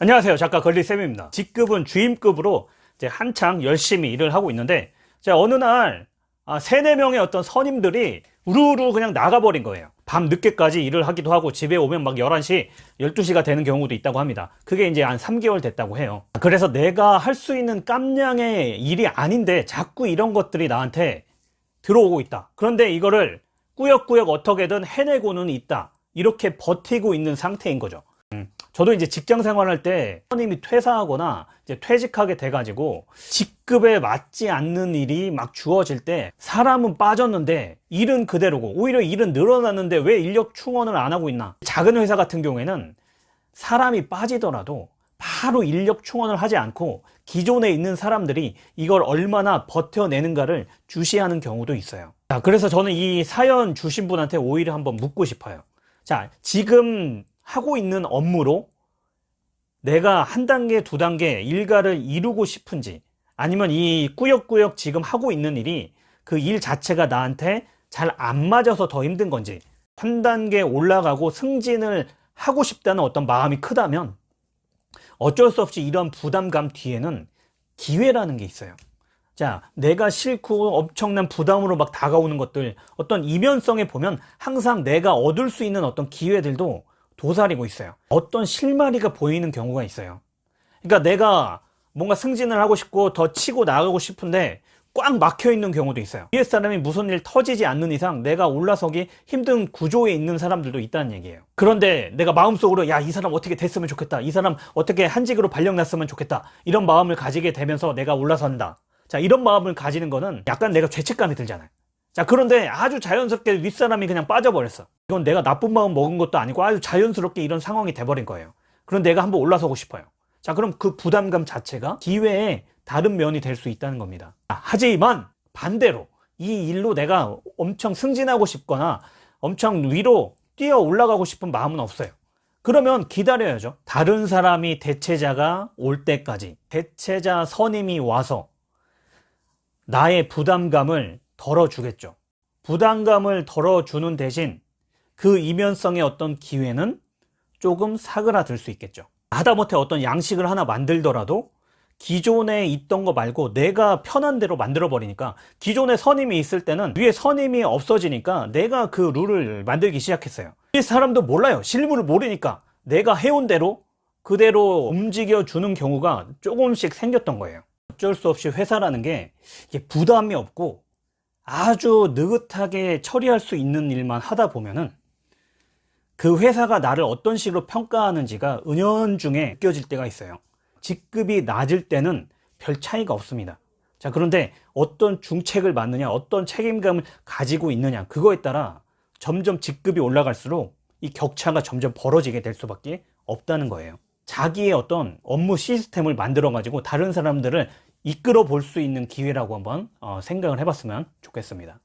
안녕하세요. 작가 걸리쌤입니다. 직급은 주임급으로 이제 한창 열심히 일을 하고 있는데 제가 어느 날 아, 세네 명의 어떤 선임들이 우르르 그냥 나가버린 거예요. 밤 늦게까지 일을 하기도 하고 집에 오면 막 11시 12시가 되는 경우도 있다고 합니다. 그게 이제 한 3개월 됐다고 해요. 그래서 내가 할 수 있는 깜냥의 일이 아닌데 자꾸 이런 것들이 나한테 들어오고 있다. 그런데 이거를 꾸역꾸역 어떻게든 해내고는 있다. 이렇게 버티고 있는 상태인 거죠 저도 이제 직장 생활할 때 선임이 퇴사하거나 이제 퇴직하게 돼가지고 직급에 맞지 않는 일이 막 주어질 때 사람은 빠졌는데 일은 그대로고 오히려 일은 늘어났는데 왜 인력 충원을 안 하고 있나? 작은 회사 같은 경우에는 사람이 빠지더라도 바로 인력 충원을 하지 않고 기존에 있는 사람들이 이걸 얼마나 버텨내는가를 주시하는 경우도 있어요. 자 그래서 저는 이 사연 주신 분한테 오히려 한번 묻고 싶어요. 자 지금 하고 있는 업무로 내가 한 단계 두 단계 일가를 이루고 싶은지 아니면 이 꾸역꾸역 지금 하고 있는 일이 그 일 자체가 나한테 잘 안 맞아서 더 힘든 건지 한 단계 올라가고 승진을 하고 싶다는 어떤 마음이 크다면 어쩔 수 없이 이런 부담감 뒤에는 기회라는 게 있어요. 자 내가 싫고 엄청난 부담으로 막 다가오는 것들 어떤 이면성에 보면 항상 내가 얻을 수 있는 어떤 기회들도 도사리고 있어요. 어떤 실마리가 보이는 경우가 있어요. 그러니까 내가 뭔가 승진을 하고 싶고 더 치고 나가고 싶은데 꽉 막혀 있는 경우도 있어요. 위에 사람이 무슨 일 터지지 않는 이상 내가 올라서기 힘든 구조에 있는 사람들도 있다는 얘기예요. 그런데 내가 마음속으로 야 이 사람 어떻게 됐으면 좋겠다. 이 사람 어떻게 한직으로 발령났으면 좋겠다. 이런 마음을 가지게 되면서 내가 올라선다. 자 이런 마음을 가지는 거는 약간 내가 죄책감이 들잖아요. 자 그런데 아주 자연스럽게 윗사람이 그냥 빠져버렸어 이건 내가 나쁜 마음 먹은 것도 아니고 아주 자연스럽게 이런 상황이 돼버린 거예요. 그럼 내가 한번 올라서고 싶어요. 자 그럼 그 부담감 자체가 기회의 다른 면이 될 수 있다는 겁니다. 하지만 반대로 이 일로 내가 엄청 승진하고 싶거나 엄청 위로 뛰어 올라가고 싶은 마음은 없어요. 그러면 기다려야죠. 다른 사람이 대체자가 올 때까지 대체자 선임이 와서 나의 부담감을 덜어주겠죠. 부담감을 덜어주는 대신 그 이면성의 어떤 기회는 조금 사그라들 수 있겠죠. 하다못해 어떤 양식을 하나 만들더라도 기존에 있던 거 말고 내가 편한 대로 만들어 버리니까 기존에 선임이 있을 때는 위에 선임이 없어지니까 내가 그 룰을 만들기 시작했어요. 이 사람도 몰라요. 실물을 모르니까 내가 해온 대로 그대로 움직여 주는 경우가 조금씩 생겼던 거예요. 어쩔 수 없이 회사라는 게 부담이 없고 아주 느긋하게 처리할 수 있는 일만 하다 보면은 그 회사가 나를 어떤 식으로 평가하는지가 은연중에 느껴질 때가 있어요. 직급이 낮을 때는 별 차이가 없습니다. 자 그런데 어떤 중책을 맡느냐 어떤 책임감을 가지고 있느냐 그거에 따라 점점 직급이 올라갈수록 이 격차가 점점 벌어지게 될 수밖에 없다는 거예요. 자기의 어떤 업무 시스템을 만들어 가지고 다른 사람들을 이끌어 볼 수 있는 기회라고 한번 어, 생각을 해봤으면 좋겠습니다